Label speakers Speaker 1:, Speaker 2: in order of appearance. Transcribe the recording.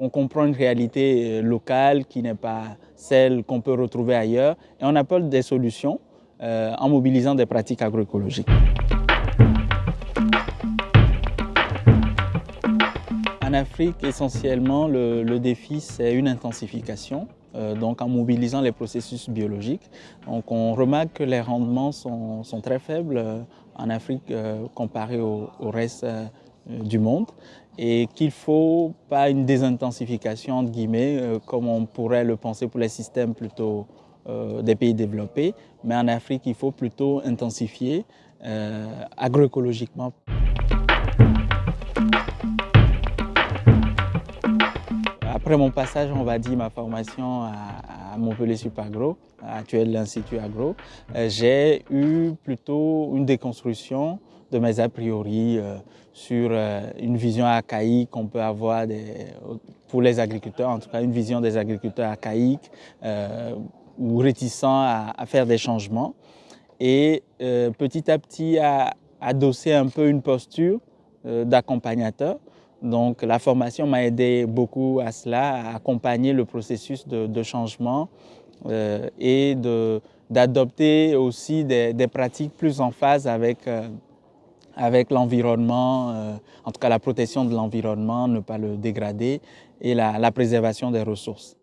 Speaker 1: On comprend une réalité locale qui n'est pas celle qu'on peut retrouver ailleurs et on apporte des solutions en mobilisant des pratiques agroécologiques. En Afrique, essentiellement, le, défi, c'est une intensification, euh, donc en mobilisant les processus biologiques. Donc on remarque que les rendements sont, très faibles euh, en Afrique euh, comparé au, reste du monde et qu'il ne faut pas une désintensification, entre guillemets, comme on pourrait le penser pour les systèmes plutôt des pays développés, mais en Afrique, il faut plutôt intensifier agroécologiquement. Après mon passage, on va dire, ma formation à, Montpellier Supagro, actuel l'Institut Agro, euh, j'ai eu plutôt une déconstruction de mes a priori euh, sur euh, une vision archaïque qu'on peut avoir pour les agriculteurs, en tout cas une vision des agriculteurs archaïques ou réticents à, faire des changements. Et petit à petit à adosser un peu une posture d'accompagnateur donc la formation m'a aidé beaucoup à cela, à accompagner le processus de, changement euh, et d'adopter aussi des, pratiques plus en phase avec, euh, avec l'environnement, euh, en tout cas la protection de l'environnement, ne pas le dégrader et la préservation des ressources.